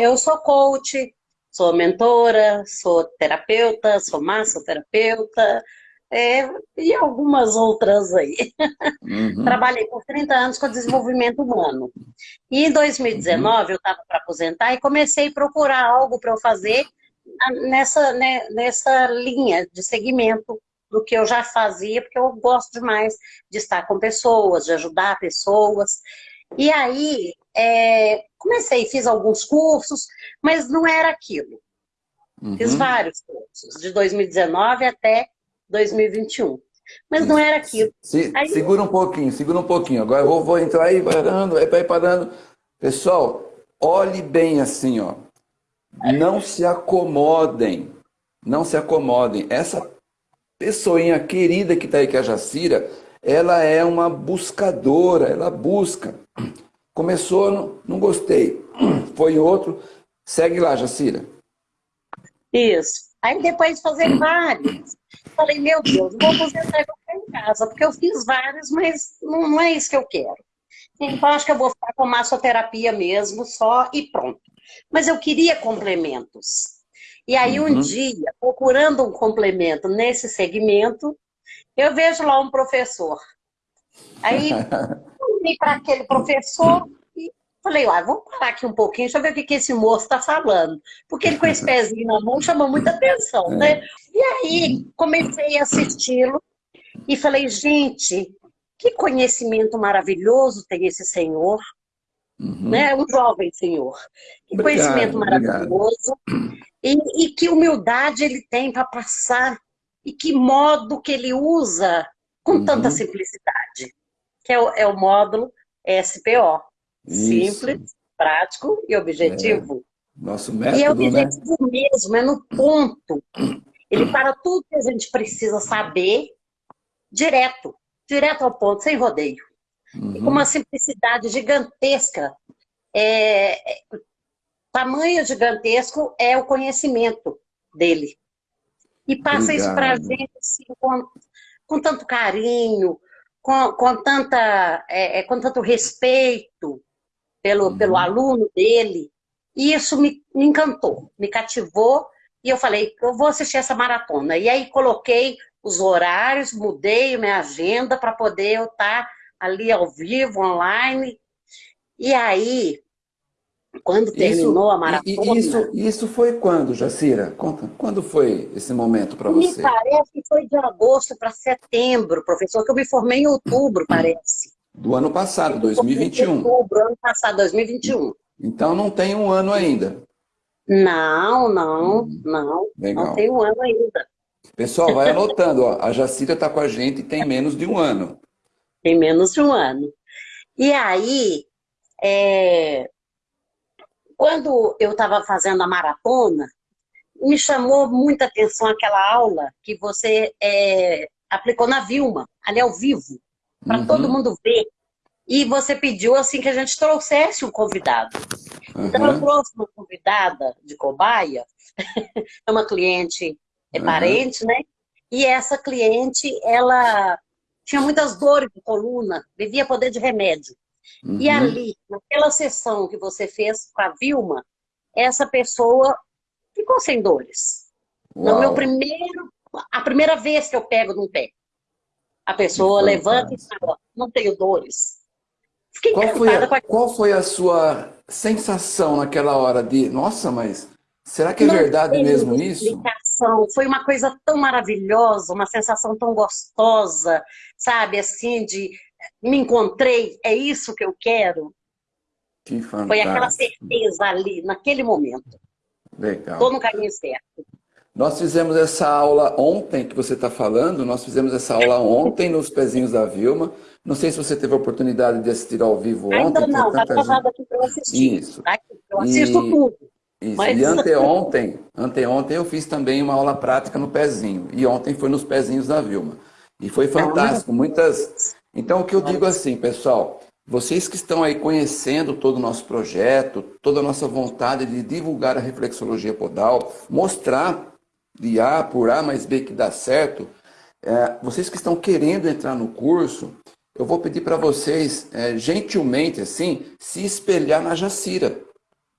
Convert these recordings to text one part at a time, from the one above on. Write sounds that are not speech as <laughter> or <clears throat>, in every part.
eu sou coach, sou mentora, sou terapeuta, sou massoterapeuta, é, e algumas outras aí. Uhum. Trabalhei por 30 anos com desenvolvimento humano. E em 2019 uhum. eu estava para aposentar e comecei a procurar algo para eu fazer nessa, né, nessa linha de segmento do que eu já fazia, porque eu gosto demais de estar com pessoas, de ajudar pessoas. E aí, é, comecei, fiz alguns cursos, mas não era aquilo. Uhum. Fiz vários cursos, de 2019 até 2021. Mas não era aquilo. Se, aí... Segura um pouquinho, segura um pouquinho. Agora eu vou, vou entrar aí parando, vai parando. Pessoal, olhe bem assim, ó. Não se acomodem. Não se acomodem. Essa pessoinha querida que está aí, que é a Jacira, ela é uma buscadora, ela busca. Começou, não, não gostei. <clears throat> Foi outro. Segue lá, Jacira. Isso. Aí depois de fazer vários, falei, meu Deus, vou aposentar e vou ficar em casa, porque eu fiz vários, mas não, é isso que eu quero. Então, acho que eu vou ficar com massoterapia mesmo, só e pronto. Mas eu queria complementos. E aí, um uhum. dia, procurando um complemento nesse segmento, eu vejo lá um professor. Aí, <laughs> fui para aquele professor falei, ah, vamos parar aqui um pouquinho, deixa eu ver o que, que esse moço está falando. Porque ele com esse <laughs> pezinho na mão chamou muita atenção, né? É. E aí, comecei a assisti-lo e falei, gente, que conhecimento maravilhoso tem esse senhor. Uhum. Né? Um jovem senhor. Que obrigado, conhecimento maravilhoso. E, e, que humildade ele tem para passar. E que modo que ele usa com uhum. tanta simplicidade. Que é o, é o módulo SPO. Isso. Simples, prático e objetivo. É. Nosso método, E é objetivo né? mesmo, é no ponto. Ele <clears throat> para tudo que a gente precisa saber direto, direto ao ponto, sem rodeio. Uhum. E com uma simplicidade gigantesca. É, é, tamanho gigantesco é o conhecimento dele. E passa Obrigado. isso para a gente assim, com, com tanto carinho, com, com, tanta, é, é, com tanto respeito pelo, uhum. pelo aluno dele. E isso me, me encantou, me cativou. E eu falei, eu vou assistir essa maratona. E aí coloquei os horários, mudei minha agenda para poder eu estar tá ali ao vivo, online. E aí, quando terminou isso, a maratona... Isso, isso foi quando, Jacira? Conta, quando foi esse momento para você? Me parece que foi de agosto para setembro, professor, que eu me formei em outubro, <clears throat> parece. Do ano passado, 2021. Outubro, ano passado, 2021. Então não tem um ano ainda. Não, não, hum, não. Legal. Não tem um ano ainda. Pessoal, vai anotando. Ó, a Jacira está com a gente e tem menos de um ano. Tem menos de um ano. E aí, é... quando eu estava fazendo a maratona, me chamou muita atenção aquela aula que você é... aplicou na Vilma, ali ao vivo, para uhum. todo mundo ver. E você pediu assim que a gente trouxesse um convidado. Uhum. Então eu trouxe uma convidada de cobaia, <laughs> é uma cliente, é uhum. parente, né? E essa cliente, ela tinha muitas dores de coluna, vivia poder de remédio. Uhum. E ali, naquela sessão que você fez com a Vilma, essa pessoa ficou sem dores. Uau. No meu primeiro, a primeira vez que eu pego num pé, a pessoa levanta e fala, não tenho dores. Fiquei qual foi, a, a... qual foi a sua sensação naquela hora de, nossa, mas será que é não verdade mesmo isso? Foi uma coisa tão maravilhosa, uma sensação tão gostosa, sabe, assim, de me encontrei, é isso que eu quero. Que fantástico. Foi aquela certeza ali, naquele momento. Legal. Estou no caminho certo. Nós fizemos essa aula ontem, que você está falando, nós fizemos essa aula ontem nos pezinhos da Vilma. Não sei se você teve a oportunidade de assistir ao vivo ontem. Ainda não, está gravado aqui para eu assistir. Isso. Tá eu assisto e... tudo. Isso. Mas... E anteontem, anteontem eu fiz também uma aula prática no pezinho. E ontem foi nos pezinhos da Vilma. E foi fantástico. Muitas. Então, o que eu digo assim, pessoal, vocês que estão aí conhecendo todo o nosso projeto, toda a nossa vontade de divulgar a reflexologia podal, mostrar de A por A mais B que dá certo, é, vocês que estão querendo entrar no curso, eu vou pedir para vocês, é, gentilmente assim, se espelhar na Jacira.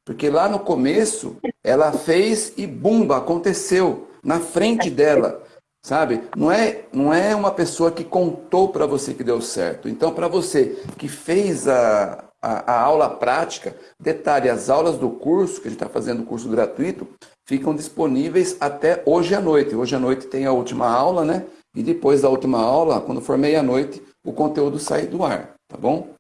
Porque lá no começo, ela fez e bumba, aconteceu na frente dela, sabe? Não é, não é uma pessoa que contou para você que deu certo. Então, para você que fez a, a, a, aula prática, detalhe, as aulas do curso, que a gente está fazendo o curso gratuito, ficam disponíveis até hoje à noite. Hoje à noite tem a última aula, né? E depois da última aula, quando for meia-noite, o conteúdo sai do ar, tá bom?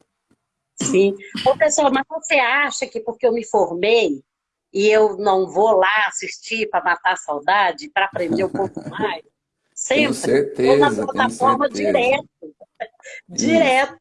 Sim. Ô, pessoal, mas você acha que porque eu me formei e eu não vou lá assistir para matar a saudade, para aprender um <laughs> pouco mais? Sempre. Tenho certeza, na plataforma direto. <laughs> direto.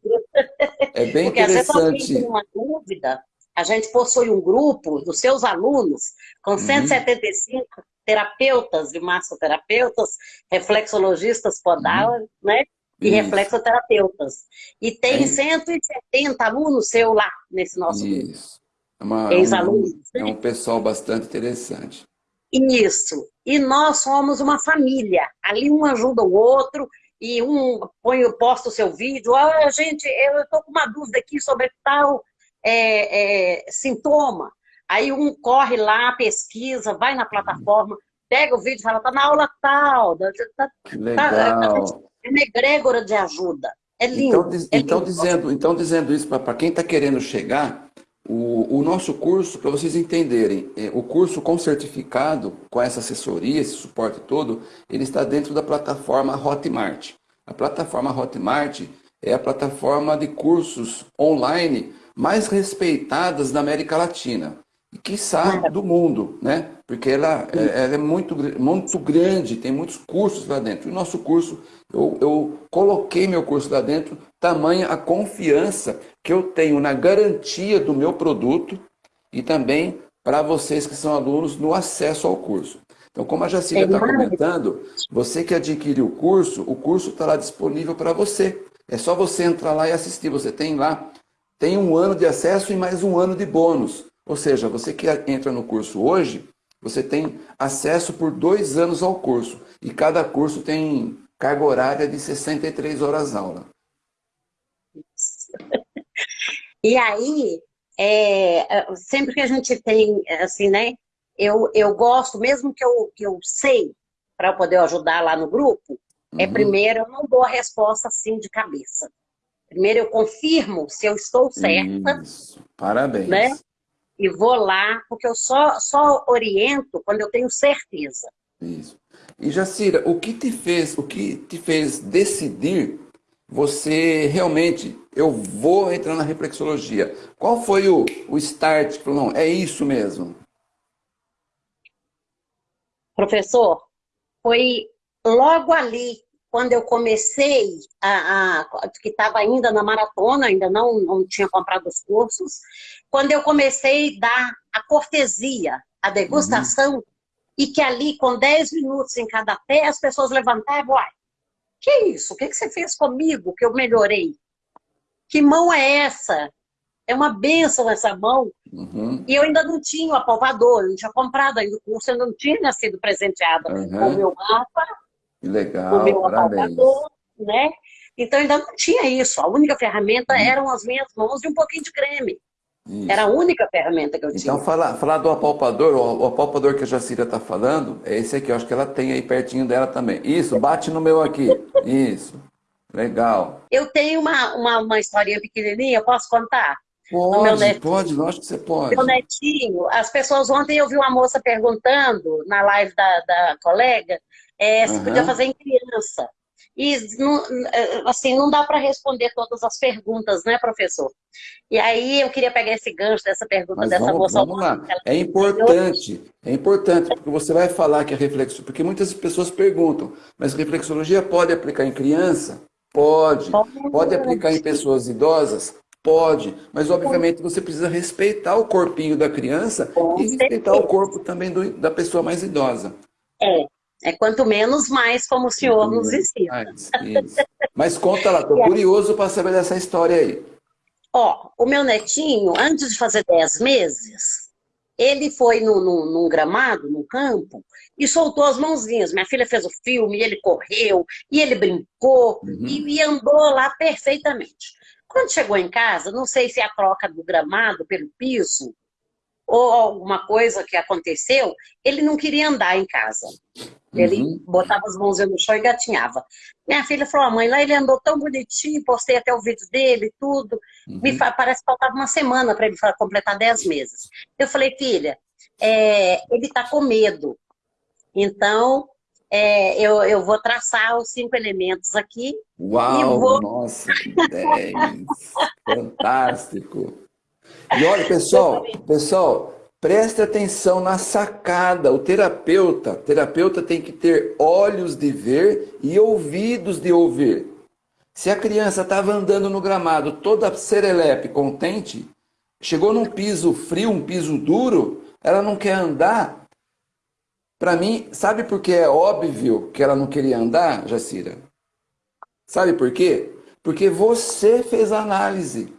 É bem porque interessante. Porque às vezes tem uma dúvida, a gente possui um grupo dos seus alunos com 175 uhum. terapeutas e massoterapeutas, reflexologistas podal, uhum. né? e Isso. reflexoterapeutas. E tem é. 170 alunos seu lá nesse nosso Isso. grupo. É Ex-alunos. É um pessoal bastante interessante. Isso. E nós somos uma família. Ali um ajuda o outro e um põe, posta o seu vídeo. Ah, gente, eu estou com uma dúvida aqui sobre tal é, é, sintoma. Aí um corre lá, pesquisa, vai na plataforma, pega o vídeo e fala, tá na aula tal. Tá, tá, Legal. Tá, é uma egrégora de ajuda. É lindo. Então, é então lindo. Dizendo, então dizendo isso para quem está querendo chegar, o, o nosso curso, para vocês entenderem, é, o curso com certificado, com essa assessoria, esse suporte todo, ele está dentro da plataforma Hotmart. A plataforma Hotmart é a plataforma de cursos online mais respeitadas da América Latina e quiçá do mundo, né? Porque ela, é, ela, é muito, muito grande, tem muitos cursos lá dentro. E o nosso curso, eu, eu coloquei meu curso lá dentro, tamanha a confiança que eu tenho na garantia do meu produto e também para vocês que são alunos no acesso ao curso. Então, como a Jacília está comentando, você que adquiriu o curso, o curso está lá disponível para você. É só você entrar lá e assistir. Você tem lá, tem um ano de acesso e mais um ano de bônus. Ou seja, você que entra no curso hoje, você tem acesso por dois anos ao curso. E cada curso tem carga horária de 63 horas aula. <laughs> E aí, é, sempre que a gente tem, assim, né? Eu, eu gosto, mesmo que eu, que eu sei, para poder ajudar lá no grupo, é uhum. é primeiro, eu não dou a resposta assim de cabeça. Primeiro eu confirmo se eu estou certa. Isso. Parabéns. Né? E vou lá, porque eu só, só oriento quando eu tenho certeza. Isso. E Jacira, o que te fez, o que te fez decidir você realmente, eu vou entrar na reflexologia? Qual foi o, o start? Falou, não, é isso mesmo. Professor, foi logo ali quando eu comecei, a, a que estava ainda na maratona, ainda não, não tinha comprado os cursos, quando eu comecei a dar a cortesia, a degustação, uhum. e que ali, com 10 minutos em cada pé, as pessoas levantavam, uai, que isso? O que, que você fez comigo que eu melhorei? Que mão é essa? É uma benção essa mão. Uhum. E eu ainda não tinha o apalpador, eu não tinha comprado ainda o curso, eu não tinha sido presenteada uhum. com o meu mapa, que legal, o meu parabéns. né? Então ainda não tinha isso. A única ferramenta hum. eram as minhas mãos e um pouquinho de creme. Isso. Era a única ferramenta que eu então, tinha. Então, falar, falar do apalpador, o, o apalpador que a Jacira está falando, é esse aqui, eu acho que ela tem aí pertinho dela também. Isso, bate no meu aqui. Isso, legal. Eu tenho uma, uma, uma historinha pequenininha, posso contar? Pode, pode, lógico que você pode. Meu netinho, as pessoas, ontem eu vi uma moça perguntando na live da, da colega é, se uhum. podia fazer em criança. E não, assim, não dá para responder todas as perguntas, né, professor? E aí eu queria pegar esse gancho dessa pergunta Mas dessa vamos, moça. Vamos lá. É importante, é importante, porque você vai falar que a reflexologia, porque muitas pessoas perguntam, mas reflexologia pode aplicar em criança? Pode. Pode, pode aplicar em pessoas idosas? Pode, mas obviamente você precisa respeitar o corpinho da criança e respeitar o corpo também do, da pessoa mais idosa. É, é quanto menos mais, como o senhor nos ensina. Mas conta lá, <laughs> estou curioso para saber dessa história aí. Ó, o meu netinho, antes de fazer 10 meses, ele foi no, no, num gramado, num campo, e soltou as mãozinhas. Minha filha fez o filme, ele correu, e ele brincou, uhum. e, e andou lá perfeitamente. Quando chegou em casa, não sei se é a troca do gramado pelo piso, ou alguma coisa que aconteceu, ele não queria andar em casa. Ele uhum. botava as mãos no chão e gatinhava. Minha filha falou, a mãe, lá ele andou tão bonitinho, postei até o vídeo dele tudo. Uhum. Me parece que faltava uma semana para ele completar 10 meses. Eu falei, filha, é, ele está com medo. Então, é, eu, eu vou traçar os cinco elementos aqui. Uau, vou... nossa, que 10! Fantástico! E olha, pessoal, pessoal, preste atenção na sacada. O terapeuta, terapeuta tem que ter olhos de ver e ouvidos de ouvir. Se a criança estava andando no gramado toda serelepe, contente, chegou num piso frio, um piso duro, ela não quer andar. Para mim, sabe por que é óbvio que ela não queria andar, Jacira? Sabe por quê? Porque você fez a análise.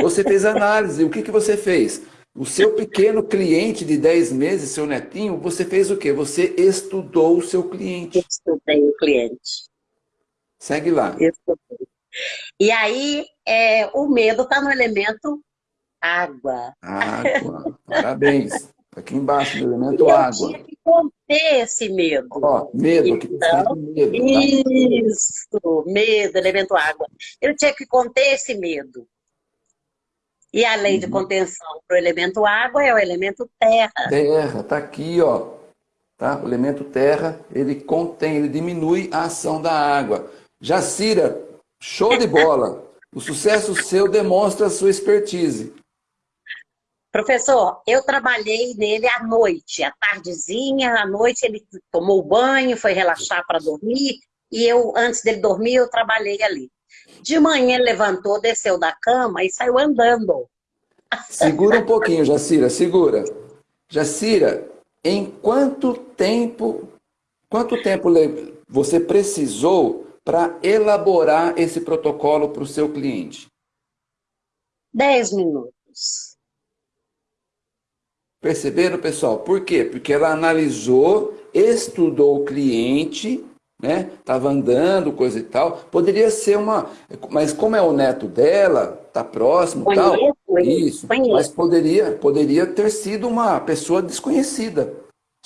Você fez análise. O que, que você fez? O seu pequeno cliente de 10 meses, seu netinho, você fez o quê? Você estudou o seu cliente. Estudei o cliente. Segue lá. Estudei. E aí, é, o medo está no elemento água. Água. Parabéns. Aqui embaixo, no elemento eu água. Eu tinha que conter esse medo. Ó, medo, então, medo. Tá? Isso, medo, elemento água. Eu tinha que conter esse medo. E a lei uhum. de contenção para o elemento água é o elemento terra. Terra, tá aqui, ó. Tá? O elemento terra, ele contém, ele diminui a ação da água. Jacira, show de bola. o sucesso seu demonstra a sua expertise. Professor, eu trabalhei nele à noite, à tardezinha, à noite ele tomou banho, foi relaxar para dormir, e eu, antes dele dormir, eu trabalhei ali. De manhã ele levantou, desceu da cama e saiu andando. Segura um pouquinho, Jacira, segura. Jacira, em quanto tempo, quanto tempo você precisou para elaborar esse protocolo para o seu cliente? Dez minutos. Perceberam, pessoal? Por quê? Porque ela analisou, estudou o cliente né? Tava andando, coisa e tal. Poderia ser uma, mas como é o neto dela, tá próximo, conheço, tal. Isso. Conheço. Mas poderia, poderia ter sido uma pessoa desconhecida.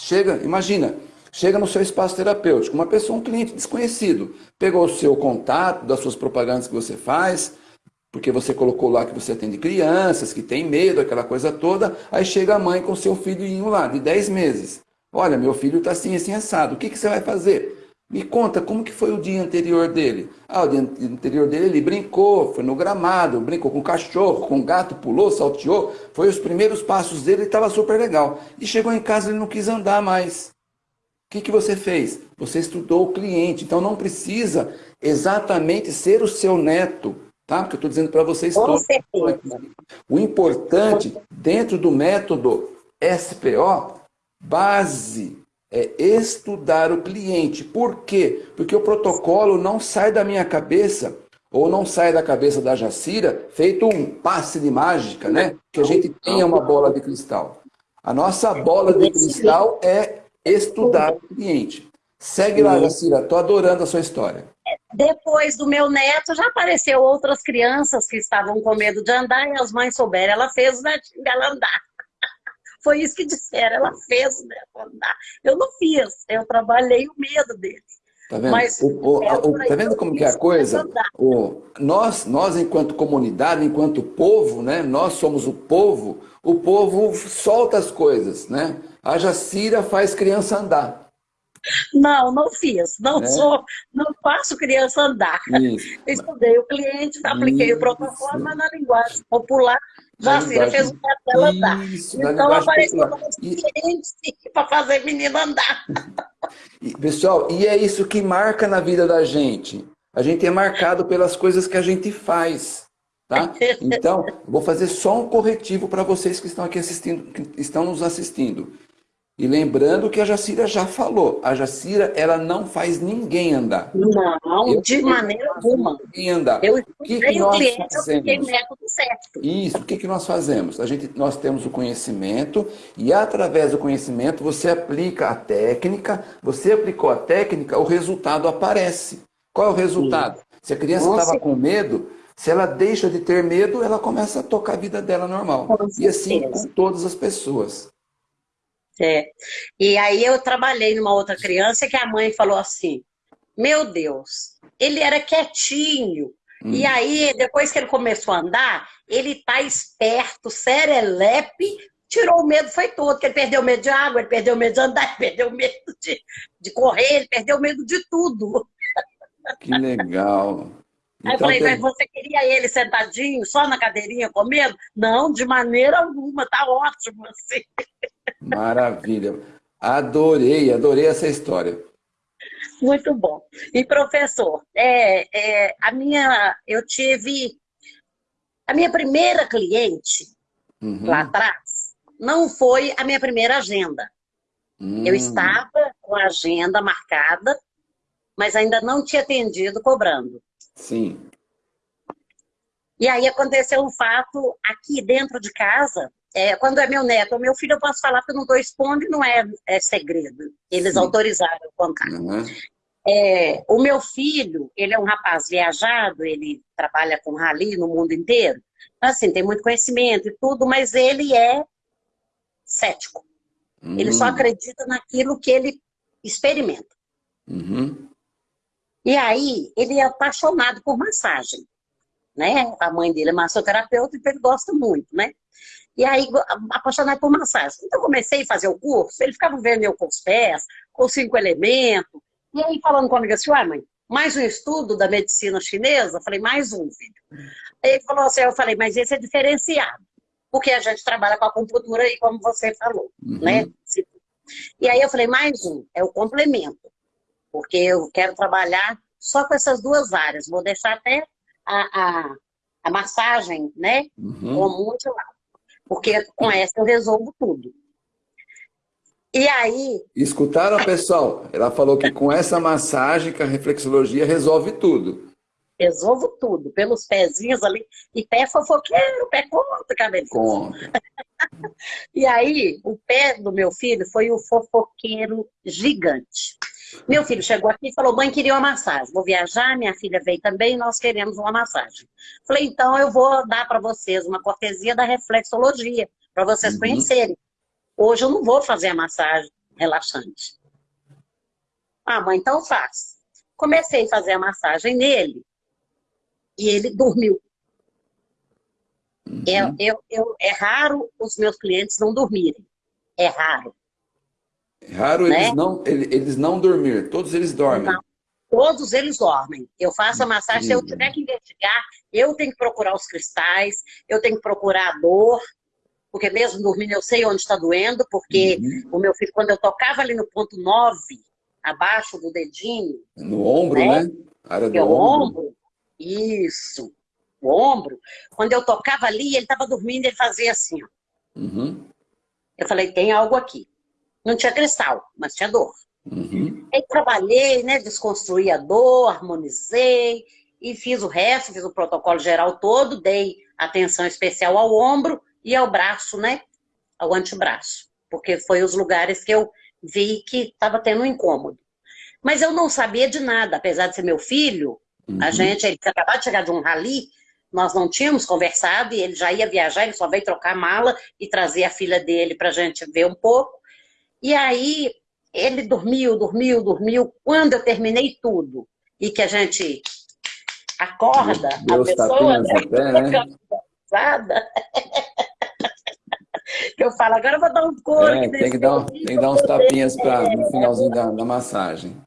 Chega, imagina, chega no seu espaço terapêutico, uma pessoa, um cliente desconhecido, pegou o seu contato das suas propagandas que você faz, porque você colocou lá que você atende crianças, que tem medo, aquela coisa toda, aí chega a mãe com seu filhinho lá, de 10 meses. Olha, meu filho está assim, assim, assado. O que, que você vai fazer? Me conta, como que foi o dia anterior dele? Ah, o dia anterior dele ele brincou, foi no gramado, brincou com cachorro, com gato, pulou, salteou. Foi os primeiros passos dele estava super legal. E chegou em casa ele não quis andar mais. O que, que você fez? Você estudou o cliente, então não precisa exatamente ser o seu neto, tá? Porque eu estou dizendo para vocês com todos. Certeza. O importante, dentro do método SPO, base é estudar o cliente. Por quê? Porque o protocolo não sai da minha cabeça ou não sai da cabeça da Jacira feito um passe de mágica, né? Que a gente tenha uma bola de cristal. A nossa bola de cristal é estudar o cliente. Segue lá, Jacira. Estou adorando a sua história. Depois do meu neto, já apareceu outras crianças que estavam com medo de andar e as mães souberam. Ela fez o netinho dela andar. <laughs> Foi isso que disseram, ela fez o neto andar. Eu não fiz, eu trabalhei o medo dele. Tá vendo? Mas, o, o, o, tá vendo como que é a coisa? Nós, nós, enquanto comunidade, enquanto povo, né? Nós somos o povo, o povo solta as coisas, né? A Jacira faz criança andar. Não, não fiz. Não é? sou, não faço criança andar. Isso. Estudei o cliente, apliquei Isso. o protocolo, mas na linguagem popular Vacina fez o dela andar. Isso, então apareceu como e... para fazer menina andar. E, pessoal, e é isso que marca na vida da gente. A gente é marcado pelas coisas que a gente faz. Tá? Então, vou fazer só um corretivo para vocês que estão aqui assistindo, que estão nos assistindo. E lembrando que a Jacira já falou, a Jacira ela não faz ninguém andar. Não, eu de maneira alguma. Ninguém andar. Eu o que, que nós cliente, fazemos? método certo. Isso, o que, que nós fazemos? A gente, nós temos o conhecimento e através do conhecimento você aplica a técnica, você aplicou a técnica, o resultado aparece. Qual é o resultado? Sim. Se a criança estava com medo, Se ela deixa de ter medo, ela começa a tocar a vida dela normal. E assim com todas as pessoas. É. E aí eu trabalhei numa outra criança que a mãe falou assim, meu Deus, ele era quietinho. Hum. E aí, depois que ele começou a andar, ele tá esperto, serelepe, tirou o medo, foi todo, que ele perdeu o medo de água, ele perdeu o medo de andar, <laughs> ele perdeu o medo de, de correr, ele perdeu o medo de tudo. Que legal. Aí eu falei, tem... mas você queria ele sentadinho, só na cadeirinha comendo? Não, de maneira alguma, tá ótimo assim. Maravilha. Adorei, adorei essa história. Muito bom. E professor, é, é, a minha, eu tive a minha primeira cliente uhum. lá atrás não foi a minha primeira agenda. Uhum. Eu estava com a agenda marcada, mas ainda não tinha atendido cobrando. Sim. E aí aconteceu um fato aqui dentro de casa, é, quando é meu neto ou meu filho, eu posso falar porque eu não estou expondo e não é, é, segredo. Eles Sim. autorizaram eu contar. Uhum. É, o meu filho, ele é um rapaz viajado, ele trabalha com rally no mundo inteiro. Então, assim, tem muito conhecimento e tudo, mas ele é cético. Uhum. Ele só hum. acredita naquilo que ele experimenta. Uhum. E aí, ele é apaixonado por massagem. Né? A mãe dele é massoterapeuta, então ele gosta muito, né? E aí, apaixonado por massagem. Então, eu comecei a fazer o curso, ele ficava vendo eu com os pés, com cinco elementos, e aí, falando comigo assim, uai, mãe, mais um estudo da medicina chinesa? Eu falei, mais um, filho. Aí ele falou assim, eu falei, mas esse é diferenciado, porque a gente trabalha com a acupuntura aí, como você falou, uhum. né? E aí eu falei, mais um, é o complemento, porque eu quero trabalhar só com essas duas áreas, vou deixar até a, a, a massagem, né, uhum. como lado, porque com essa eu resolvo tudo. E aí... Escutaram, pessoal? Ela falou que com essa massagem, que a reflexologia resolve tudo. Resolvo tudo, pelos pezinhos ali. E pé fofoqueiro, pé conta, cabelo. Conta. <laughs> e aí, o pé do meu filho foi o fofoqueiro gigante. Meu filho chegou aqui e falou, mãe, queria uma massagem. Vou viajar, minha filha veio também, nós queremos uma massagem. Falei, então eu vou dar para vocês uma cortesia da reflexologia, para vocês uhum. conhecerem. Hoje eu não vou fazer a massagem relaxante. Ah, mãe, então faz. Comecei a fazer a massagem nele e ele dormiu. Uhum. Eu, eu, eu, é raro os meus clientes não dormirem. É raro. É raro né? eles, não, eles não dormir. Todos eles dormem. Não. Todos eles dormem. Eu faço a massagem, se eu tiver que investigar, eu tenho que procurar os cristais, eu tenho que procurar a dor, porque mesmo dormindo eu sei onde está doendo, porque uhum. o meu filho, quando eu tocava ali no ponto 9, abaixo do dedinho... No ombro, né? né? área do ombro. ombro. Isso, o ombro. Quando eu tocava ali, ele estava dormindo, ele fazia assim, ó. Uhum. Eu falei, tem algo aqui. Não tinha cristal, mas tinha dor. Uhum. Aí trabalhei, né, desconstruí a dor, harmonizei, e fiz o resto, fiz o protocolo geral todo, dei atenção especial ao ombro, e ao braço, né? Ao antebraço. Porque foi os lugares que eu vi que estava tendo um incômodo. Mas eu não sabia de nada, apesar de ser meu filho, uhum. a gente, ele tinha acabado de chegar de um rally, nós não tínhamos conversado e ele já ia viajar, ele só veio trocar mala e trazer a filha dele para a gente ver um pouco. E aí ele dormiu, dormiu, dormiu. Quando eu terminei tudo e que a gente acorda Deus a pessoa, né? Até, né? <laughs> que eu falo, agora eu vou dar um couro. É, tem, que dar, tem que dar uns tapinhas pra, no finalzinho da, da massagem.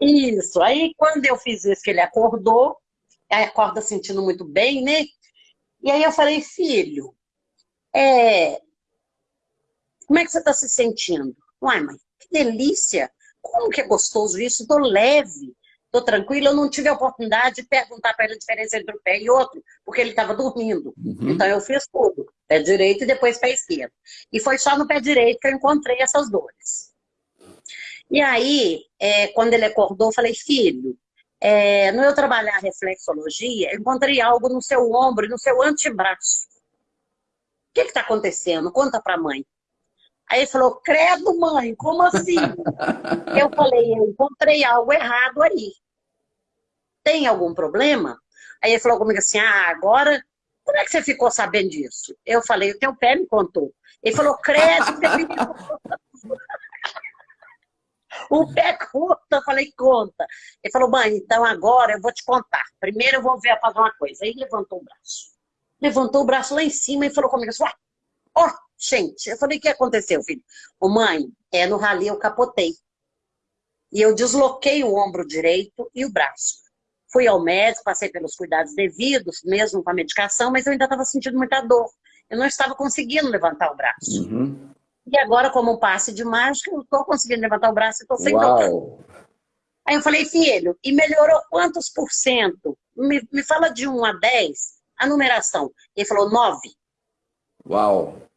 Isso. Aí, quando eu fiz isso, que ele acordou, aí acorda sentindo muito bem, né? E aí eu falei, filho, é... como é que você está se sentindo? Uai, mãe, que delícia! Como que é gostoso isso? Estou leve estou tranquila, eu não tive a oportunidade de perguntar para ele a diferença entre um pé e outro, porque ele estava dormindo. Uhum. Então eu fiz tudo, pé direito e depois pé esquerdo. E foi só no pé direito que eu encontrei essas dores. E aí, é, quando ele acordou, eu falei, filho, é, no eu trabalhar reflexologia, eu encontrei algo no seu ombro e no seu antebraço. O que está acontecendo? Conta para a mãe. Aí ele falou, credo mãe, como assim? eu falei, eu encontrei algo errado aí. Tem algum problema? Aí ele falou comigo assim, ah, agora, como é que você ficou sabendo disso? Eu falei, o teu pé me contou. Ele falou, credo, você me <laughs> O pé conta, eu falei, conta. Ele falou, mãe, então agora eu vou te contar. Primeiro eu vou ver fazer uma coisa. Aí levantou o braço. Levantou o braço lá em cima e falou comigo assim, ó, oh, gente. Eu falei, o que aconteceu, filho? Ô, mãe, é no rali eu capotei. E eu desloquei o ombro direito e o braço. Fui ao médico, passei pelos cuidados devidos, mesmo com a medicação, mas eu ainda estava sentindo muita dor. Eu não estava conseguindo levantar o braço. Uhum. E agora, como um passe de mágica, eu estou conseguindo levantar o braço e estou sem dor. Aí eu falei, filho, e melhorou quantos por cento? Me, me fala de 1 a 10, a numeração. Ele falou 9. Uau!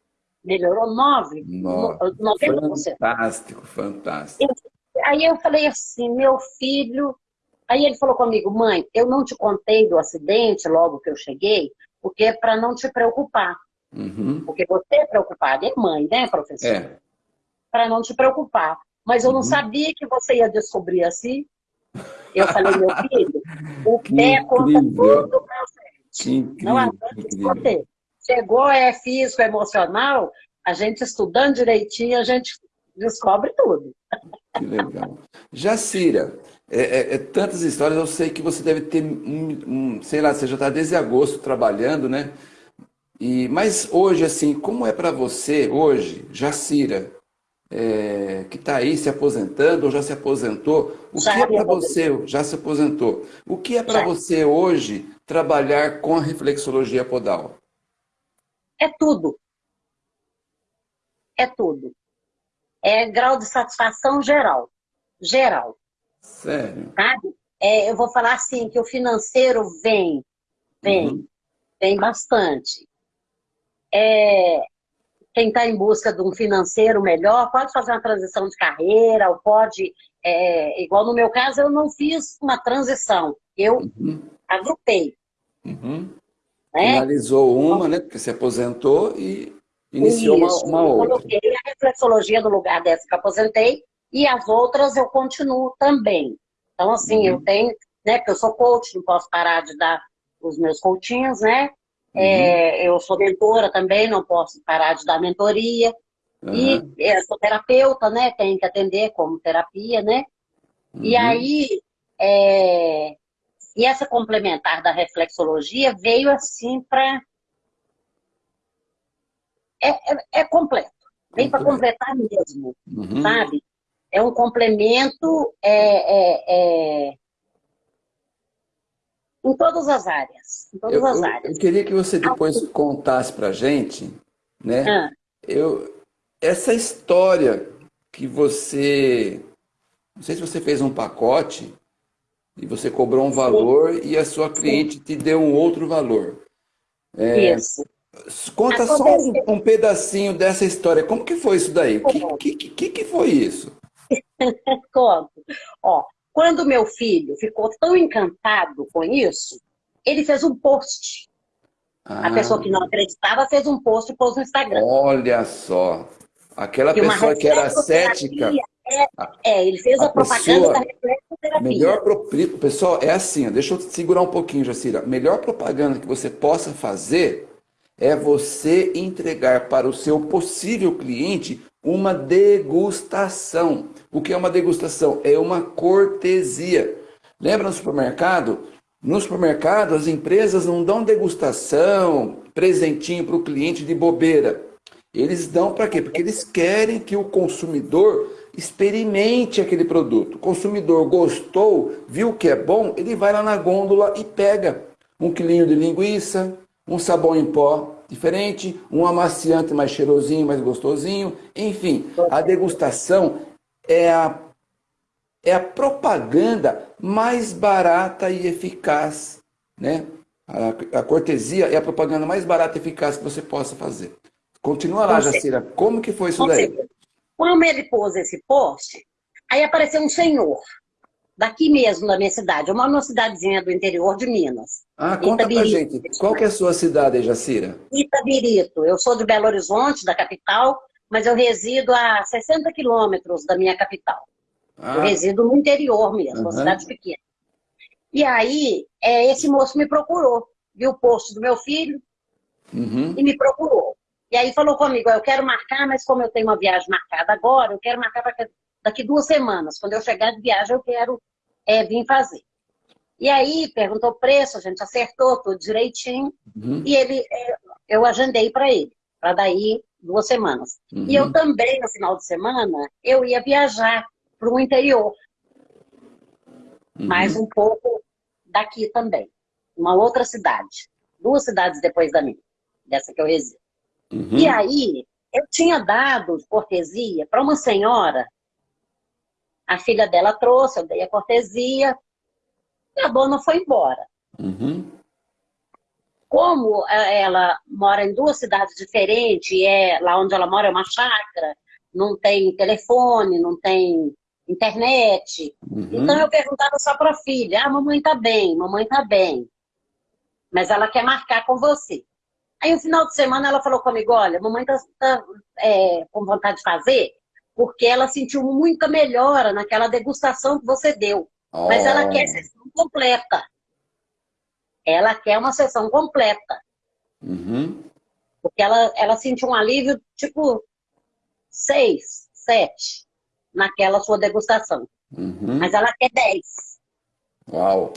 Melhorou 9? 90%. Fantástico, fantástico. Aí eu falei assim, meu filho... Aí ele falou comigo, mãe, eu não te contei do acidente logo que eu cheguei, porque é para não te preocupar. Uhum. Porque você é preocupada, é mãe, né, professor? É. Para não te preocupar. Mas eu não uhum. sabia que você ia descobrir assim. Eu falei, meu filho, o <laughs> pé incrível. conta tudo pra gente. Não adianta esconder. Chegou, é físico, emocional, a gente estudando direitinho, a gente descobre tudo. Que legal. Jacira, é, é, é, tantas histórias, eu sei que você deve ter, um, um sei lá, você já está desde agosto trabalhando, né? E, mas hoje, assim, como é para você, hoje, Jacira, é, que está aí se aposentando ou já se aposentou, o já que é para você, já se aposentou, o que é para você hoje trabalhar com a reflexologia podal? É tudo. É tudo. É grau de satisfação geral. Geral. Sério? Sabe? É, eu vou falar assim, que o financeiro vem, vem, uhum. vem bastante é, quem está em busca de um financeiro melhor pode fazer uma transição de carreira, ou pode, é, igual no meu caso, eu não fiz uma transição, eu uhum. agrupei. Uhum. Né? Finalizou uma, né, porque se aposentou e iniciou Isso, uma, uma outra. Eu coloquei a reflexologia no lugar dessa que eu aposentei, e as outras eu continuo também. Então, assim, uhum. eu tenho, né, porque eu sou coach, não posso parar de dar os meus coachinhos, né? É, uhum. É, eu sou mentora também, não posso parar de dar mentoria. Uhum. E é, sou terapeuta, né? Tenho que atender como terapia, né? Uhum. E aí, é, e essa complementar da reflexologia veio assim para... É, é, é, completo. Vem para completar mesmo, uhum. sabe? É um complemento, é, é em todas as áreas. Em todas eu, as áreas. Eu queria que você depois contasse para a gente, né? Ah. Eu, essa história que você... Não sei se você fez um pacote e você cobrou um valor Sim. e a sua cliente Sim. te deu um outro valor. É, isso. Conta Acontece. só um, um, pedacinho dessa história. Como que foi isso daí? O que, que, que, que foi isso? <laughs> Conto. Ó, quando meu filho ficou tão encantado com isso, ele fez um post. Ah. A pessoa que não acreditava fez um post e pôs no Instagram. Olha só. Aquela pessoa que era cética. É, é, ele fez a, a propaganda da reflexoterapia. Melhor. Pessoal, é assim, deixa eu segurar um pouquinho, Jacira. Melhor propaganda que você possa fazer é você entregar para o seu possível cliente uma degustação. O que é uma degustação? É uma cortesia. Lembra no supermercado? No supermercado, as empresas não dão degustação, presentinho para o cliente de bobeira. Eles dão para quê? Porque eles querem que o consumidor experimente aquele produto. O consumidor gostou, viu que é bom, ele vai lá na gôndola e pega um quilinho de linguiça, um sabão em pó diferente, um amaciante mais cheirosinho, mais gostosinho. Enfim, a degustação é a, é a propaganda mais barata e eficaz. Né? A, a cortesia é a propaganda mais barata e eficaz que você possa fazer. Continua lá, Jacira. Como que foi isso daí? Quando ele pôs esse post, aí apareceu um senhor daqui mesmo da minha cidade. Eu moro numa cidadezinha do interior de Minas. Ah, conta Itabirito. pra gente. Qual que é a sua cidade, Jacira? Itabirito. Eu sou de Belo Horizonte, da capital, mas eu resido a 60 quilômetros da minha capital. Ah. Eu resido no interior mesmo, uhum. uma cidade pequena. E aí, é, esse moço me procurou, viu o post do meu filho uhum. e me procurou. E aí falou comigo, eu quero marcar, mas como eu tenho uma viagem marcada agora, eu quero marcar para daqui duas semanas. Quando eu chegar de viagem, eu quero é, vir fazer. E aí perguntou o preço, a gente acertou tudo direitinho. Uhum. E ele, é, eu agendei para ele, para daí duas semanas. Uhum. E eu também, no final de semana, eu ia viajar para o interior. Uhum. Mais um pouco daqui também. Uma outra cidade. Duas cidades depois da minha, dessa que eu resido. Uhum. E aí, eu tinha dado cortesia para uma senhora, a filha dela trouxe, eu dei a cortesia, e a dona foi embora. Uhum. Como é, ela mora em duas cidades diferentes, e é, lá onde ela mora é uma chácara, não tem telefone, não tem internet. Uhum. Então eu perguntava só para a filha, ah, mamãe tá bem, mamãe tá bem. Mas ela quer marcar com você. Aí no final de semana ela falou comigo, olha, mamãe tá, tá é, com vontade de fazer, porque ela sentiu muita melhora naquela degustação que você deu. Oh. Mas ela quer sessão completa. Ela quer uma sessão completa. Uhum. Porque ela, ela sentiu um alívio, tipo, seis, sete, naquela sua degustação. Uhum. Mas ela quer dez. Uau!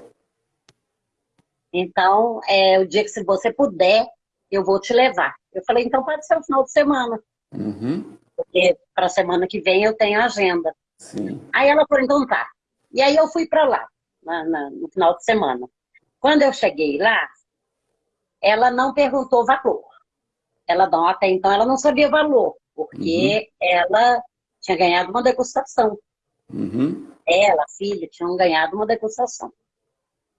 Então, é, o dia que se você puder, eu vou te levar. Eu falei, então pode ser o final de semana. Uhum. Porque para a semana que vem eu tenho agenda. Sim. Aí ela falou, então tá. E aí eu fui para lá, na, na, no final de semana. Quando eu cheguei lá, ela não perguntou valor. Ela não, até então ela não sabia valor, porque uhum. ela tinha ganhado uma degustação. Uhum. Ela, filha, tinham ganhado uma degustação.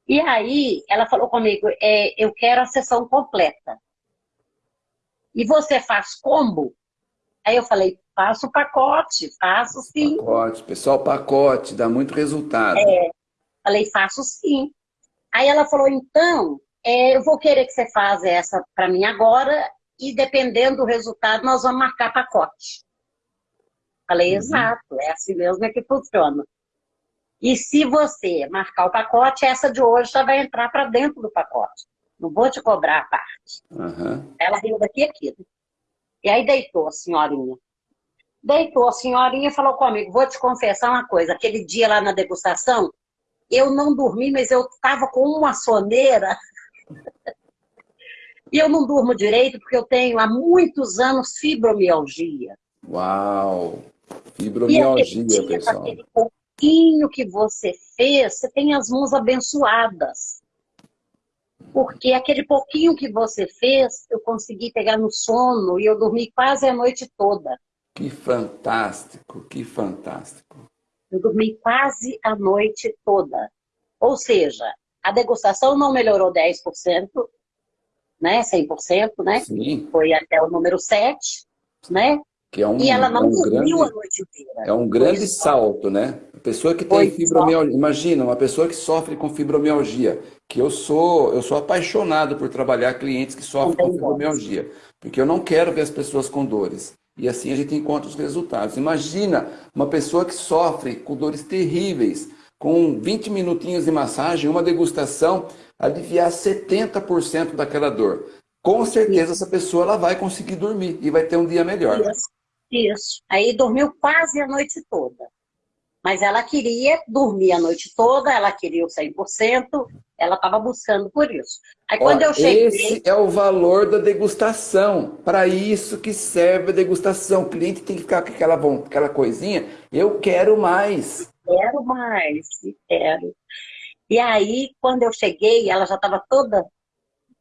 E aí ela falou comigo, é, eu quero a sessão completa. E você faz combo? Aí eu falei, faço pacote, faço sim. Pacote, pessoal, pacote, dá muito resultado. É, falei, faço sim. Aí ela falou, então, é, eu vou querer que você faça essa para mim agora e dependendo do resultado, nós vamos marcar pacote. Falei, uhum. exato, é assim mesmo é que funciona. E se você marcar o pacote, essa de hoje já vai entrar para dentro do pacote. Não vou te cobrar a parte. Uhum. Ela riu daqui aqui. E aí deitou a senhorinha. Deitou a senhorinha e falou comigo, vou te confessar uma coisa, aquele dia lá na degustação, eu não dormi, mas eu estava com uma soneira. <laughs> e eu não durmo direito porque eu tenho há muitos anos fibromialgia. Uau! Fibromialgia, dia, pessoal. Aquele pouquinho que você fez, você tem as mãos abençoadas. Porque aquele pouquinho que você fez, eu consegui pegar no sono e eu dormi quase a noite toda. Que fantástico, que fantástico. Eu dormi quase a noite toda. Ou seja, a degustação não melhorou 10%, né? 100%, né? Sim. Foi até o número 7, né? Que é um, e ela não é um dormiu grande, a noite inteira. É um grande salto, né? Pessoa que tem fibromialgia, imagina, uma pessoa que sofre com fibromialgia, que eu sou, eu sou apaixonado por trabalhar clientes que sofrem com fibromialgia, porque eu não quero ver as pessoas com dores. E assim a gente encontra os resultados. Imagina uma pessoa que sofre com dores terríveis, com 20 minutinhos de massagem, uma degustação, aliviar 70% daquela dor. Com certeza essa pessoa ela vai conseguir dormir e vai ter um dia melhor. Isso, isso. Aí dormiu quase a noite toda. Mas ela queria dormir a noite toda, ela queria o 100%, ela estava buscando por isso. Aí quando eu cheguei... Esse é o valor da degustação. Para isso que serve a degustação. O cliente tem que ficar com aquela, aquela coisinha, eu quero mais. Quero mais, quero. E aí, quando eu cheguei, ela já estava toda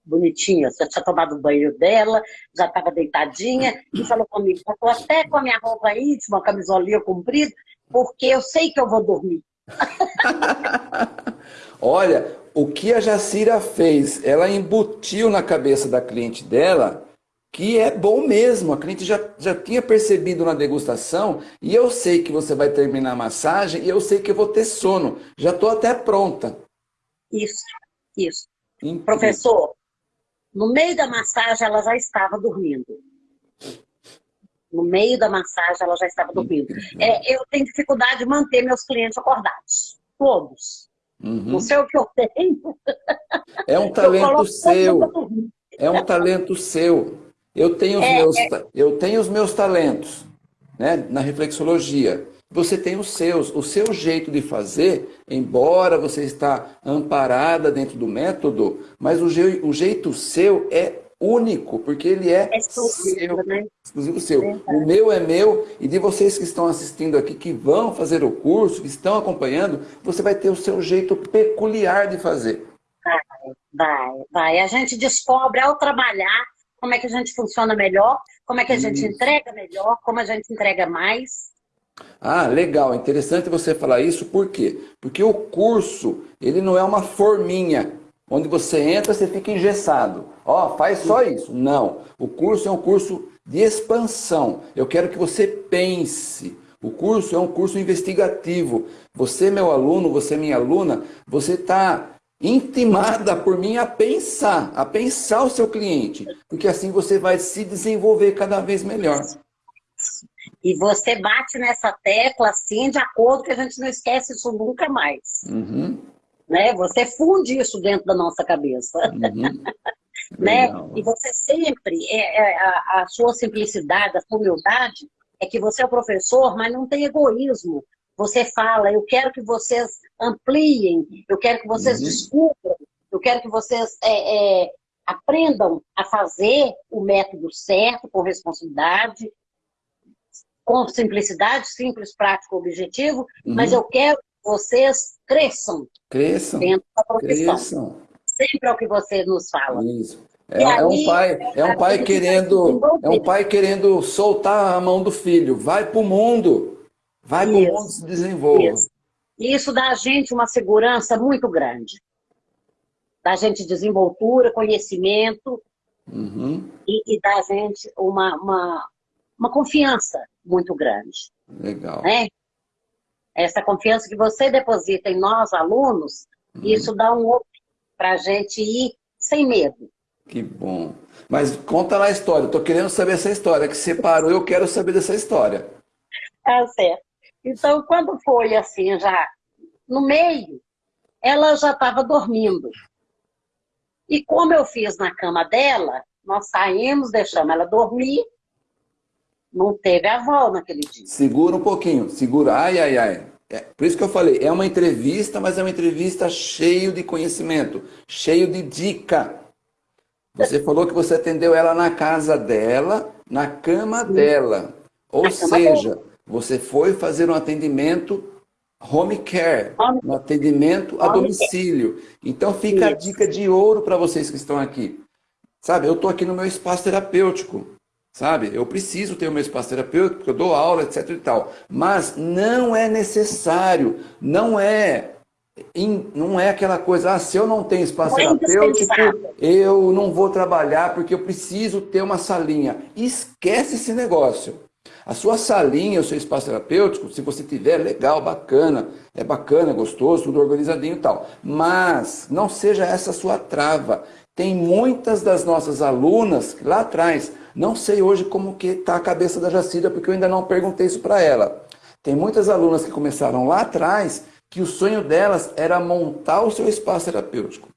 bonitinha, já tinha tomado o banho dela, já estava deitadinha, e falou comigo, estou até com a minha roupa íntima, camisolinha comprida, porque eu sei que eu vou dormir. <laughs> Olha, o que a Jacira fez, ela embutiu na cabeça da cliente dela que é bom mesmo. A cliente já, já tinha percebido na degustação e eu sei que você vai terminar a massagem e eu sei que eu vou ter sono. Já estou até pronta. Isso, isso. Incrível. Professor, no meio da massagem ela já estava dormindo. No meio da massagem, ela já estava dormindo. É, eu tenho dificuldade de manter meus clientes acordados. Todos. Uhum. Não sei o que eu tenho. É um talento seu. É um talento seu. Eu tenho os, é, meus, é... eu tenho os meus talentos né, na reflexologia. Você tem os seus, o seu jeito de fazer, embora você está amparada dentro do método, mas o, je, o jeito seu é único, porque ele é, é seu, né? exclusivo seu. É o meu é meu, e de vocês que estão assistindo aqui, que vão fazer o curso, que estão acompanhando, você vai ter o seu jeito peculiar de fazer. Vai, vai, vai. A gente descobre ao trabalhar como é que a gente funciona melhor, como é que a gente isso. entrega melhor, como a gente entrega mais. Ah, legal, interessante você falar isso, por quê? Porque o curso, ele não é uma forminha, onde você entra, você fica engessado. Ó, oh, faz só isso. Não, o curso é um curso de expansão. Eu quero que você pense. O curso é um curso investigativo. Você, meu aluno, você, minha aluna, você está intimada por mim a pensar, a pensar o seu cliente, porque assim você vai se desenvolver cada vez melhor. E você bate nessa tecla assim, de acordo que a gente não esquece isso nunca mais. Uhum. Né? Você funde isso dentro da nossa cabeça. Uhum. <laughs> né? E você sempre, é, é, a, a sua simplicidade, a sua humildade, é que você é o professor, mas não tem egoísmo. Você fala, eu quero que vocês ampliem, eu quero que vocês uhum. descubram, eu quero que vocês é, é, aprendam a fazer o método certo, com responsabilidade, com simplicidade, simples, prático, objetivo, uhum. mas eu quero que vocês cresçam, cresçam dentro da profissão. Cresçam. Sempre é o que você nos fala. Isso. É, aí, é, um pai, é um pai querendo, é um pai querendo soltar a mão do filho. Vai para o mundo, vai para o mundo se desenvolva. Isso. isso dá a gente uma segurança muito grande. Dá a gente desenvoltura, conhecimento uhum. e, e dá a gente uma, uma, uma confiança muito grande. Legal. Né? Essa confiança que você deposita em nós, alunos, uhum. isso dá um outro para a gente ir sem medo. Que bom. Mas conta lá a história. Estou querendo saber essa história. Que separou, eu quero saber dessa história. Tá certo. Então, quando foi assim, já no meio, ela já estava dormindo. E como eu fiz na cama dela, nós saímos, deixamos ela dormir. Não teve avó naquele dia. Segura um pouquinho, segura. Ai, ai, ai. É, por isso que eu falei, é uma entrevista, mas é uma entrevista cheio de conhecimento, cheio de dica. Você falou que você atendeu ela na casa dela, na cama Sim. dela. Ou na seja, você foi fazer um atendimento home care, home. um atendimento a domicílio. Então fica Isso. a dica de ouro para vocês que estão aqui. Sabe, eu estou aqui no meu espaço terapêutico sabe? Eu preciso ter o meu espaço terapêutico, porque eu dou aula, etc e tal. Mas não é necessário, não é não é aquela coisa, ah, se eu não tenho espaço não é terapêutico, eu não vou trabalhar porque eu preciso ter uma salinha. Esquece esse negócio. A sua salinha, o seu espaço terapêutico, se você tiver, legal, bacana, é bacana, gostoso, tudo organizadinho e tal. Mas não seja essa a sua trava. Tem muitas das nossas alunas lá atrás não sei hoje como que está a cabeça da Jacida, porque eu ainda não perguntei isso para ela. Tem muitas alunas que começaram lá atrás, que o sonho delas era montar o seu espaço terapêutico.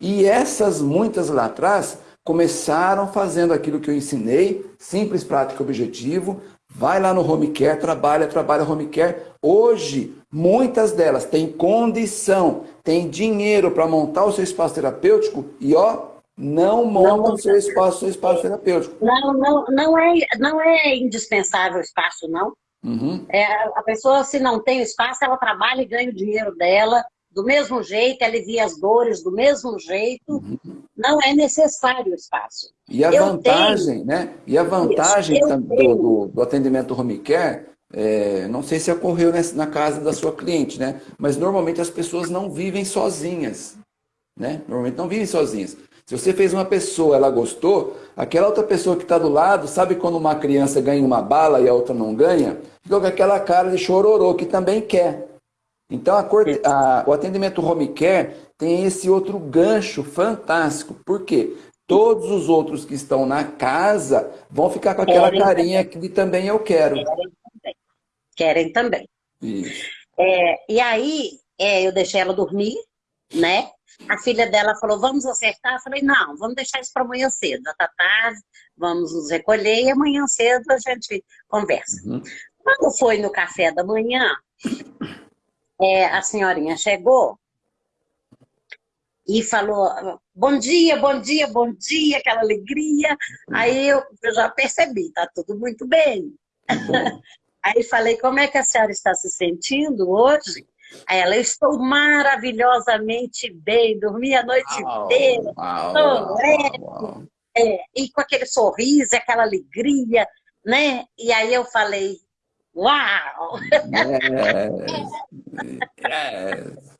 E essas muitas lá atrás começaram fazendo aquilo que eu ensinei, simples, prático, objetivo, vai lá no home care, trabalha, trabalha home care. Hoje, muitas delas têm condição, têm dinheiro para montar o seu espaço terapêutico e ó, não monta o seu espaço, seu espaço terapêutico. Não, não, não, é, não é indispensável o espaço, não. Uhum. É, a pessoa, se não tem espaço, ela trabalha e ganha o dinheiro dela do mesmo jeito, alivia as dores do mesmo jeito. Uhum. Não é necessário o espaço. E a eu vantagem, tenho... né? E a vantagem do, do, do, atendimento home care, é, não sei se ocorreu nessa, na casa da sua cliente, né? Mas normalmente as pessoas não vivem sozinhas. Né? Normalmente não vivem sozinhas. Se você fez uma pessoa, ela gostou, aquela outra pessoa que está do lado, sabe quando uma criança ganha uma bala e a outra não ganha? Fica com aquela cara de chororô, que também quer. Então, a, a, o atendimento home care tem esse outro gancho fantástico. Por quê? Todos os outros que estão na casa vão ficar com aquela Querem carinha também. que também eu quero. Querem também. Querem também. Isso. É, e aí, é, eu deixei ela dormir, né? A filha dela falou, vamos acertar? Eu falei, não, vamos deixar isso para amanhã cedo. Já tá tarde, vamos nos recolher e amanhã cedo a gente conversa. Uhum. Quando foi no café da manhã, é, a senhorinha chegou e falou, bom dia, bom dia, bom dia, aquela alegria. Aí eu, eu já percebi, tá tudo muito bem. <laughs> Aí falei, como é que a senhora está se sentindo hoje? Aí ela, eu estou maravilhosamente bem, dormi a noite inteira, estou leve, é, e com aquele sorriso, aquela alegria, né? E aí eu falei, uau!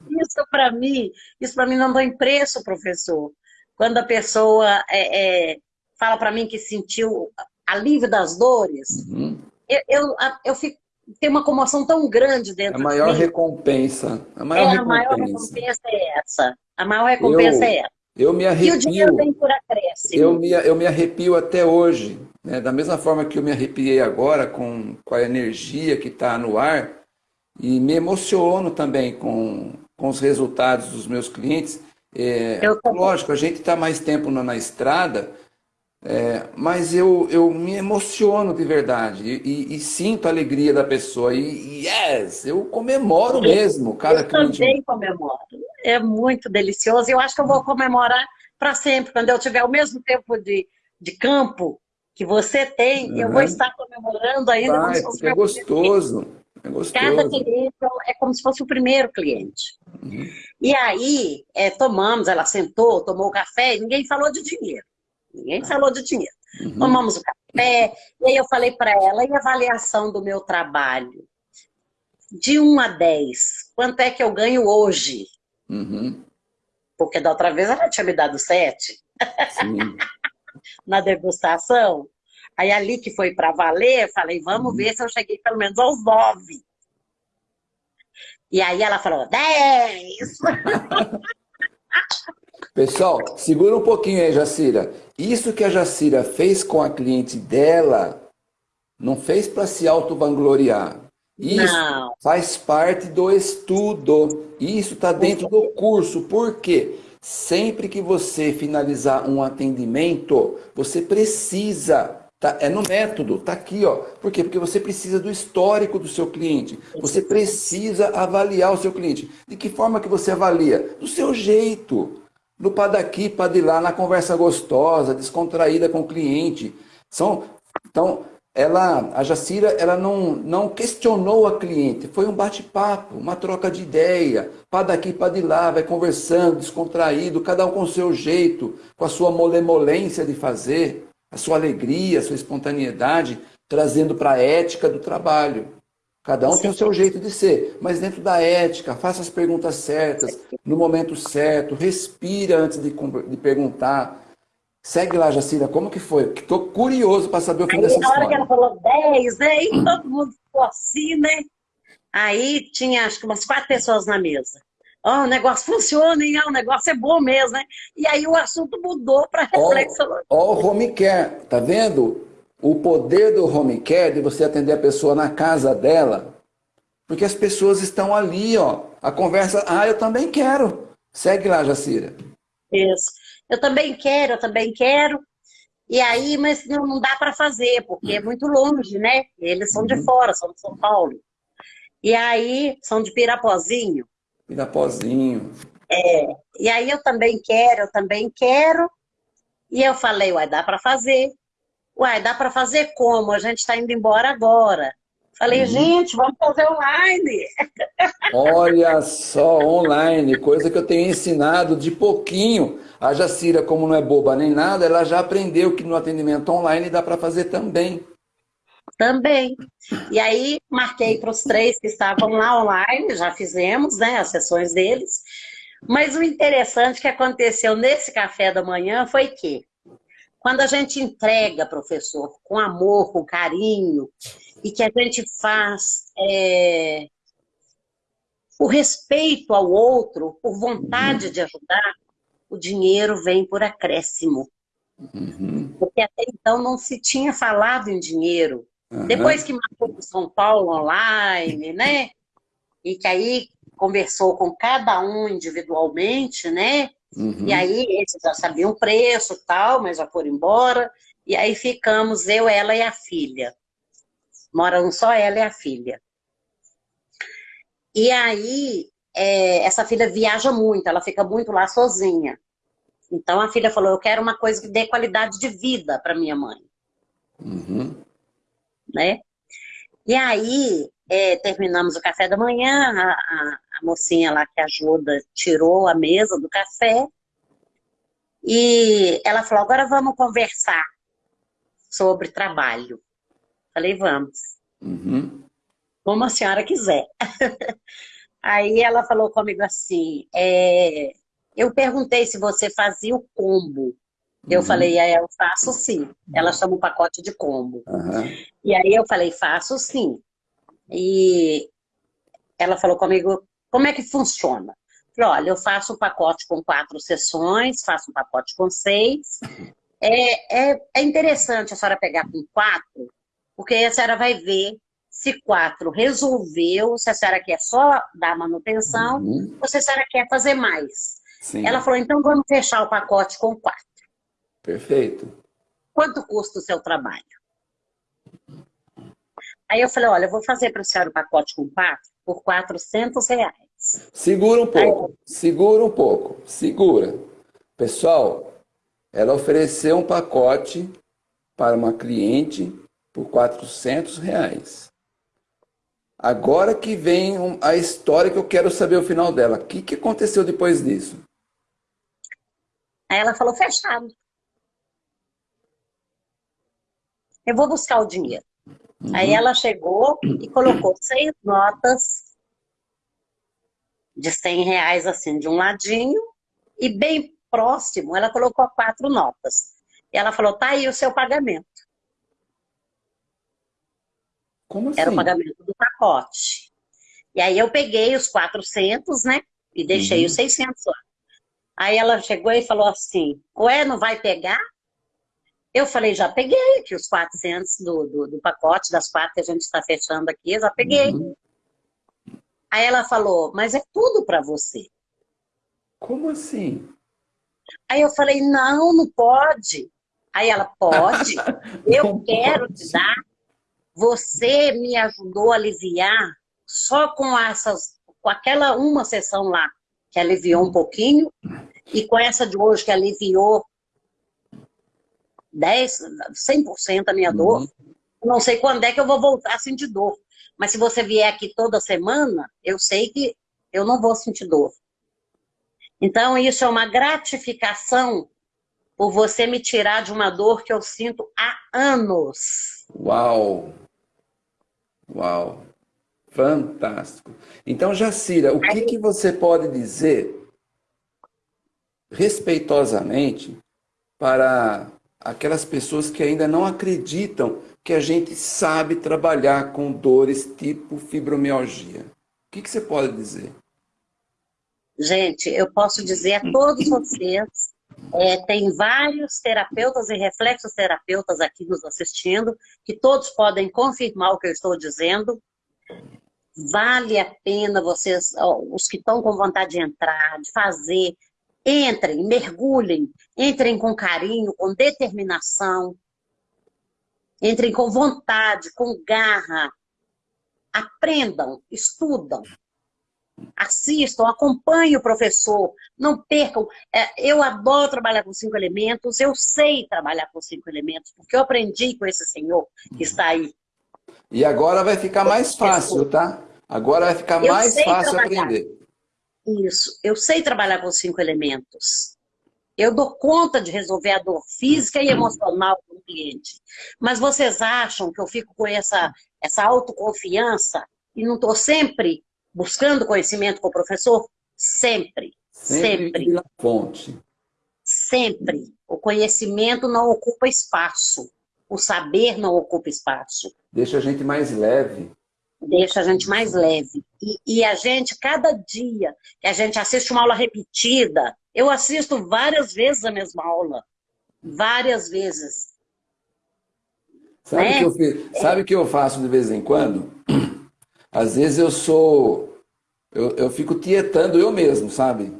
Isso para mim, isso para mim não tem preço, professor. Quando a pessoa é, é, fala para mim que sentiu alívio das dores, uhum. eu, eu, eu fico tem uma comoção tão grande dentro A maior de recompensa. A maior, é, recompensa. a maior recompensa é essa. A maior recompensa eu, é essa. Eu me arrepio. E o dinheiro vem por acréscimo. Eu me, eu me arrepio até hoje. Né? Da mesma forma que eu me arrepiei agora com, com a energia que está no ar, e me emociono também com, com os resultados dos meus clientes. É, lógico, a gente está mais tempo na, na estrada, é, mas eu, eu me emociono de verdade e, e, e, sinto a alegria da pessoa. E yes, eu comemoro mesmo. Cada eu também comemoro. É muito delicioso. Eu acho que eu vou comemorar para sempre. Quando eu tiver o mesmo tempo de, de campo que você tem, uhum. eu vou estar comemorando ainda. Vai, é gostoso. É gostoso. Cada cliente é como se fosse o primeiro cliente. Uhum. E aí, é, tomamos, ela sentou, tomou o café e ninguém falou de dinheiro. Ninguém falou de dinheiro. Uhum. Tomamos o café, e aí eu falei para ela, e a avaliação do meu trabalho? De 1 a 10, quanto é que eu ganho hoje? Uhum. Porque da outra vez ela tinha me dado 7. <laughs> Na degustação. Aí ali que foi para valer, eu falei, vamos uhum. ver se eu cheguei pelo menos aos 9. E aí ela falou, 10! <laughs> Pessoal, segura um pouquinho aí, Jacira. Isso que a Jacira fez com a cliente dela, não fez para se auto-vangloriar. Isso não. faz parte do estudo. Isso está dentro do curso. Por quê? Sempre que você finalizar um atendimento, você precisa Tá, é no método, tá aqui, ó. Por quê? Porque você precisa do histórico do seu cliente. Você precisa avaliar o seu cliente. De que forma que você avalia? Do seu jeito no pá daqui, pá de lá, na conversa gostosa, descontraída com o cliente. São, então, ela, a Jacira, ela não, não questionou a cliente, foi um bate-papo, uma troca de ideia, pá daqui, pá de lá, vai conversando, descontraído, cada um com o seu jeito, com a sua molemolência de fazer, a sua alegria, a sua espontaneidade, trazendo para a ética do trabalho. Cada um Sim. tem o seu jeito de ser, mas dentro da ética, faça as perguntas certas, no momento certo, respira antes de, de perguntar. Segue lá, Jacira, como que foi? Estou curioso para saber o fim Aí, dessa história. Na hora que ela falou 10, né? E todo mundo ficou assim, né? Aí tinha acho que umas quatro pessoas na mesa. Oh, o negócio funciona, hein? Oh, o negócio é bom mesmo, né? E aí o assunto mudou para reflexão. Ó, o home care, tá vendo? o poder do home care, de você atender a pessoa na casa dela, porque as pessoas estão ali, ó. A conversa, ah, eu também quero. Segue lá, Jacira. Isso. Eu também quero, eu também quero. E aí, mas não, não dá para fazer, porque é muito longe, né? Eles são de uhum. fora, são de São Paulo. E aí, são de Pirapozinho. Pirapozinho. É. E aí, eu também quero, eu também quero. E eu falei, uai, dá para fazer. Uai, dá para fazer como? A gente está indo embora agora. Falei, uhum. gente, vamos fazer online. Olha só, online, coisa que eu tenho ensinado de pouquinho. A Jacira, como não é boba nem nada, ela já aprendeu que no atendimento online dá para fazer também. Também. E aí, marquei para os três que estavam lá online, já fizemos né, as sessões deles. Mas o interessante que aconteceu nesse café da manhã foi que quando a gente entrega, professor, com amor, com carinho, e que a gente faz é, o respeito ao outro, por vontade de ajudar, o dinheiro vem por acréscimo. Uhum. Porque até então não se tinha falado em dinheiro. Uhum. Depois que marcou o São Paulo online, né? E que aí conversou com cada um individualmente, né? Uhum. E aí eles já sabiam o preço tal, mas já foram embora. E aí ficamos eu, ela e a filha. Moram só ela e a filha. E aí, é, essa filha viaja muito, ela fica muito lá sozinha. Então a filha falou, eu quero uma coisa que dê qualidade de vida para minha mãe. Uhum. Né? E aí, é, terminamos o café da manhã, a, a, a, mocinha lá que ajuda tirou a mesa do café, e ela falou, agora vamos conversar sobre trabalho. Falei, vamos. Uhum. Como a senhora quiser. <laughs> Aí ela falou comigo assim, é, eu perguntei se você fazia o combo. Eu uhum. falei, é, eu faço sim. Ela chama o pacote de combo. Uhum. E aí eu falei, faço sim. E ela falou comigo, como é que funciona? Falei, olha, eu faço um pacote com quatro sessões, faço um pacote com seis. É, é, é interessante a senhora pegar com quatro, porque a senhora vai ver se quatro resolveu, se a senhora quer só dar manutenção, uhum. ou se a senhora quer fazer mais. Sim. Ela falou, então vamos fechar o pacote com quatro. Perfeito. Quanto custa o seu trabalho? Aí eu falei, olha, eu vou fazer para a senhora o pacote com quatro por 400 reais. Segura um pouco, Aí, segura um pouco, segura. Pessoal, ela ofereceu um pacote para uma cliente por 400 reais. Agora que vem a história que eu quero saber o final dela. O que, que aconteceu depois disso? Aí ela falou, fechado. Eu vou buscar o dinheiro. Uhum. Aí ela chegou e colocou seis notas de 100 reais, assim, de um ladinho, e bem próximo, ela colocou quatro notas. E ela falou, tá aí o seu pagamento. Como assim? Era o assim? pagamento do pacote. E aí eu peguei os 400, né? E deixei uhum. os 600 lá. Aí ela chegou e falou assim, ué, não vai pegar? Eu falei, já peguei aqui os 400 do, do, do pacote, das quatro que a gente está fechando aqui, eu já peguei. Uhum. Aí ela falou, mas é tudo para você. Como assim? Aí eu falei, não, não pode. Aí ela, pode, <laughs> eu quero pode. te dar. Você me ajudou a aliviar só com essas, com aquela uma sessão lá, que aliviou um pouquinho, e com essa de hoje que aliviou 10, 100% a minha uhum. dor, não sei quando é que eu vou voltar a sentir dor. Mas se você vier aqui toda semana, eu sei que eu não vou sentir dor. Então, isso é uma gratificação por você me tirar de uma dor que eu sinto há anos. Uau! Uau! Fantástico. Então, Jacira, o que, que você pode dizer respeitosamente para aquelas pessoas que ainda não acreditam que a gente sabe trabalhar com dores tipo fibromialgia. O que, que você pode dizer? Gente, eu posso dizer a todos vocês, é, tem vários terapeutas e reflexoterapeutas aqui nos assistindo, que todos podem confirmar o que eu estou dizendo. Vale a pena vocês, os que estão com vontade de entrar, de fazer, Entrem, mergulhem, entrem com carinho, com determinação, entrem com vontade, com garra, aprendam, estudam, assistam, acompanhem o professor, não percam. É, eu adoro trabalhar com cinco elementos, eu sei trabalhar com cinco elementos, porque eu aprendi com esse senhor que está aí. E agora vai ficar mais fácil, tá? Agora vai ficar eu mais fácil trabalhar. aprender. Isso. Eu sei trabalhar com cinco elementos. Eu dou conta de resolver a dor física e emocional do cliente. Mas vocês acham que eu fico com essa, essa autoconfiança e não estou sempre buscando conhecimento com o professor? Sempre. Sempre. sempre. fonte. Sempre. O conhecimento não ocupa espaço. O saber não ocupa espaço. Deixa a gente mais leve deixa a gente mais leve. E, e, a gente, cada dia que a gente assiste uma aula repetida, eu assisto várias vezes a mesma aula. Várias vezes. Sabe o né? que, eu, sabe que eu faço de vez em quando? <clears throat> Às vezes eu sou eu, eu fico tietando eu mesmo, sabe?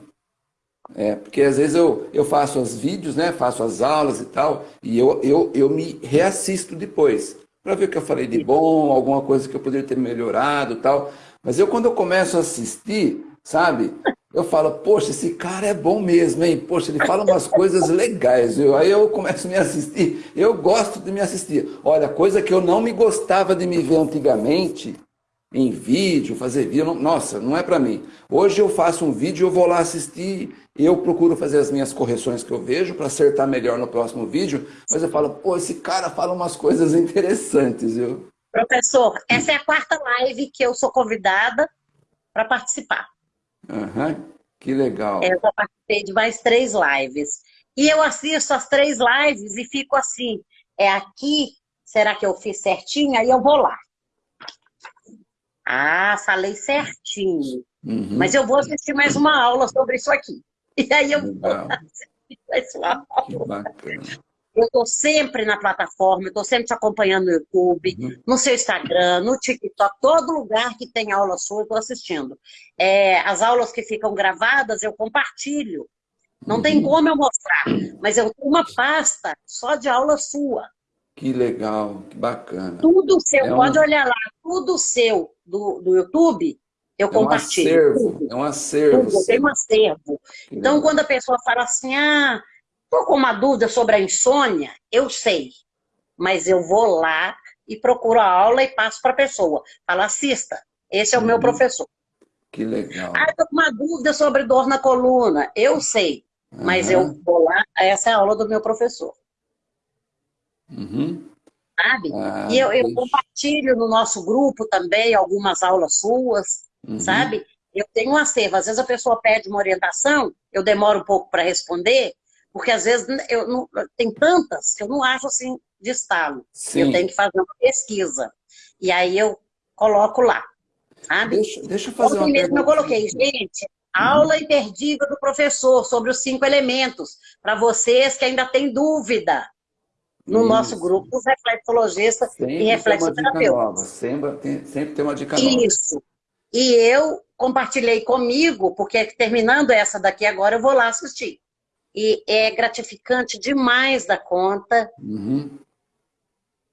É, porque às vezes eu, eu faço os vídeos, né? Faço as aulas e tal, e eu, eu, eu me reassisto depois, para ver o que eu falei de bom, alguma coisa que eu poderia ter melhorado tal. Mas eu, quando eu começo a assistir, sabe? Eu falo, poxa, esse cara é bom mesmo, hein? Poxa, ele fala umas coisas legais. Eu, aí eu começo a me assistir. Eu gosto de me assistir. Olha, coisa que eu não me gostava de me ver antigamente, em vídeo, fazer vídeo, nossa, não é para mim. Hoje eu faço um vídeo, eu vou lá assistir, eu procuro fazer as minhas correções que eu vejo para acertar melhor no próximo vídeo, mas eu falo, pô, esse cara fala umas coisas interessantes. Eu... Professor, essa é a quarta live que eu sou convidada para participar. Uhum, que legal. É, eu já participei de mais três lives. E eu assisto as três lives e fico assim, é aqui, será que eu fiz certinho? Aí eu vou lá. Ah, falei certinho. Uhum. Mas eu vou assistir mais uma aula sobre isso aqui. E aí eu Legal. uma aula. Que bacana. Eu estou sempre na plataforma, estou sempre te acompanhando no YouTube, uhum. no seu Instagram, no TikTok, todo lugar que tem aula sua, eu estou assistindo. É, as aulas que ficam gravadas, eu compartilho. Não uhum. tem como eu mostrar, mas eu tenho uma pasta só de aula sua. Que legal, que bacana. Tudo seu, é pode olhar lá, tudo seu do, do YouTube, eu é compartilho. Um acervo, é um acervo. Tudo, tem um acervo. Então, quando a pessoa fala assim, ah, tô com uma dúvida sobre a insônia, eu sei, mas eu vou lá e procuro a aula e passo para a pessoa. Fala, assista, esse é o meu professor. Que legal. Ah, estou com uma dúvida sobre dor na coluna, eu sei, uhum. mas eu vou lá, essa é a aula do meu professor. Uhum. Sabe? Ah, e eu, eu, compartilho no nosso grupo também algumas aulas suas, uhum. sabe? Eu tenho um acervo. Às vezes a pessoa pede uma orientação, eu demoro um pouco para responder, porque às vezes eu não, tem tantas que eu não acho assim de estalo. Sim. Eu tenho que fazer uma pesquisa. E aí eu coloco lá. Sabe? Deixa, deixa eu fazer Ontem uma mesmo eu coloquei, gente, aula imperdível do professor sobre os cinco elementos, para vocês que ainda têm dúvida no Isso. nosso grupo, os reflexologistas sempre e reflexoterapeutas. Sempre tem, sempre tem uma dica nova. Isso. E eu compartilhei comigo, porque terminando essa daqui agora, eu vou lá assistir. E é gratificante demais da conta. Uhum.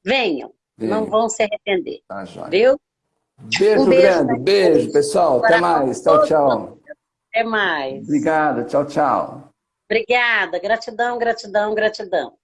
Venham, Venham, não vão se arrepender. Tá, joia. Viu? Beijo, um beijo grande, beijo, pessoal. Até mais. Tchau, tchau. Até mais. Obrigado, tchau, tchau. Obrigada, gratidão, gratidão, gratidão.